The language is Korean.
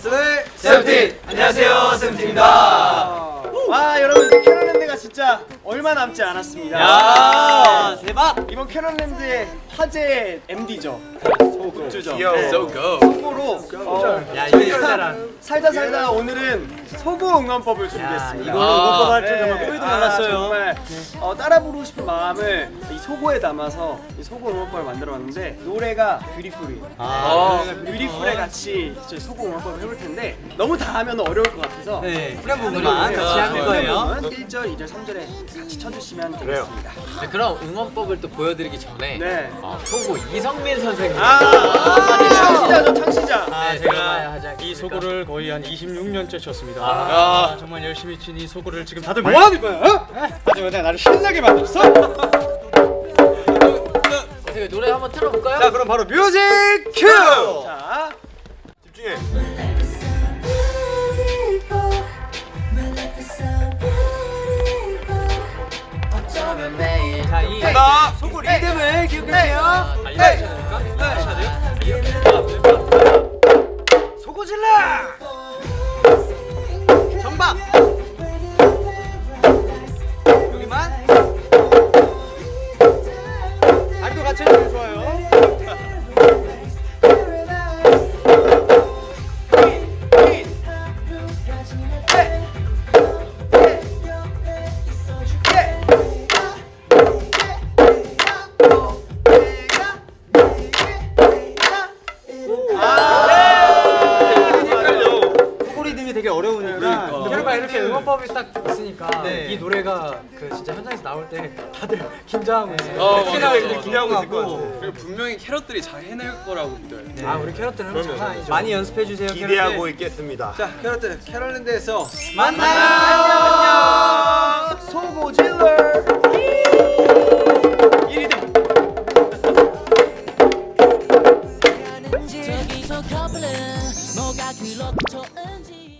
세븐틴 세븐틴! 안녕하세요, 세븐틴입니다. 와 여러분 캐럿랜드가 진짜 얼마 남지 않았습니다 야, 대박! 이번 캐럿랜드의 화제 MD죠 굿즈죠 Yo, 네. 소고. 속보로 어, 야, 살다 살다 오늘은 소고 응원법을 준비했습니다 이거는 응원법 할줄 네. 정말 꿈에도 아, 몰랐어요. 정말 어, 따라 부르고 싶은 마음을 이 소고에 담아서 이 소고 응원법을 만들어봤는데 노래가 Beautiful이에요 아, Beautiful에 같이 저희 소고 응원법을 해볼 텐데 너무 다 하면 어려울 것 같아서 네, 후렴 부분만 같이 하는 거예요. 1절, 2절, 3절에 같이 쳐주시면 되겠습니다 네, 그럼 응원법을 또 보여드리기 전에 네. 어, 소고 이성민 선생님 아, 창시자죠 창시자 아, 네, 제가 이? 소고를 거의 한 26년째 쳤습니다. 아. 아, 정말 열심히 친 이 소고를 지금 다들 뭐 하는 거야? 어? 하지만 나를 신나게 만들었어. 어떻게 노래 한번 틀어볼까요? 자, 그럼 바로 뮤직 큐! 자 집중해. 자, 이나 소고 리듬을 기억해주세요. 정박! 여기만? 다리도 같이 해주면 좋아요. 되게 어려우니까. 그러니까 이렇게 응원법이 딱 있으니까 네. 이 노래가 그 진짜 현장에서 나올 때 다들 긴장하고 있어요. 어, 특히나 맞아, 이렇게 맞아. 긴장하고. 있고. 그리고 분명히 캐럿들이 잘 해낼 거라고 믿어요. 아 우리 캐럿들은 장난 아니죠. 많이 연습해 주세요. 기대하고 있겠습니다. 자, 캐럿들 캐럿랜드에서 만나요. 안녕. 소고 질러. 1위등. 저기서 커플은 뭐가 그렇게 좋은지